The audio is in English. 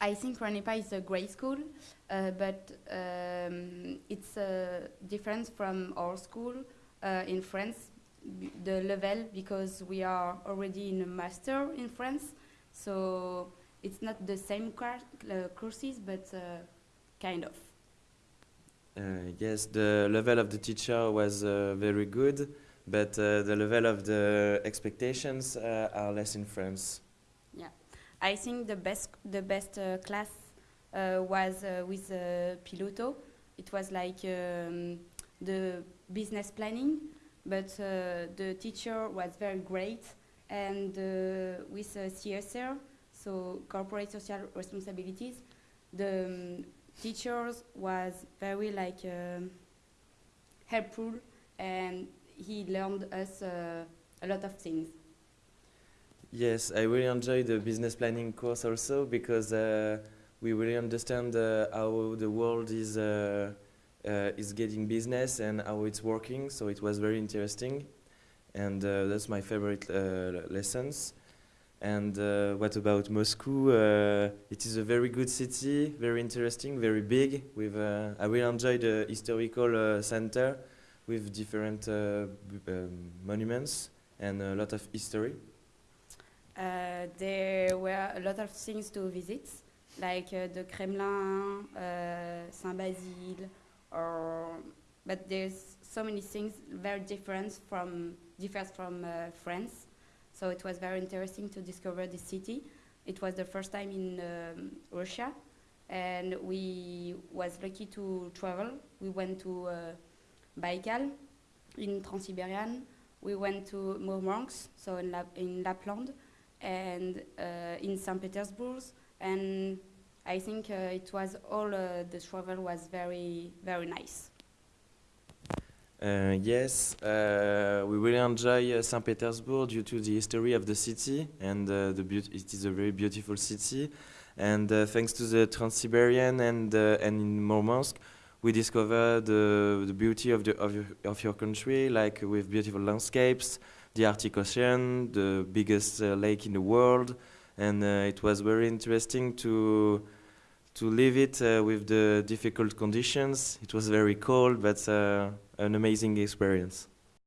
I think RANEPA is a great school, uh, but um, it's uh, different from our school uh, in France, the level, because we are already in a master in France, so it's not the same uh, courses, but uh, kind of. Uh, yes, the level of the teacher was uh, very good, but uh, the level of the expectations uh, are less in France. I think the best the best uh, class uh, was uh, with uh, Piloto. It was like um, the business planning, but uh, the teacher was very great, and uh, with CSR, so corporate social responsibilities, the um, teachers was very like helpful, and he learned us a lot of things. Yes, I really enjoy the business planning course also because uh, we really understand uh, how the world is uh, uh, is getting business and how it's working. So it was very interesting, and uh, that's my favorite uh, lessons. And what about Moscow? It is a very good city, very interesting, very big. With I really enjoy the historical center with different um, monuments and a lot of history. Uh, there were a lot of things to visit, like uh, the Kremlin, uh, Saint-Basile, or but there's so many things very different from differs from France. So it was very interesting to discover the city. It was the first time in um, Russia, and we was lucky to travel. We went to uh, Baikal in Trans-Siberian. We went to Murmansk, so in, Lap- in Lapland and uh, in St. Petersburg, and I think uh, it was all uh, the travel was very very nice. Uh, yes, uh, we really enjoy uh, St. Petersburg due to the history of the city, and the it is a very beautiful city. And thanks to the Trans-Siberian and and in Murmansk, we discovered the, the beauty of the of your, of your country, like with beautiful landscapes, the Arctic Ocean, the biggest uh, lake in the world, and uh, it was very interesting to to live it uh, with the difficult conditions. It was very cold, but an amazing experience.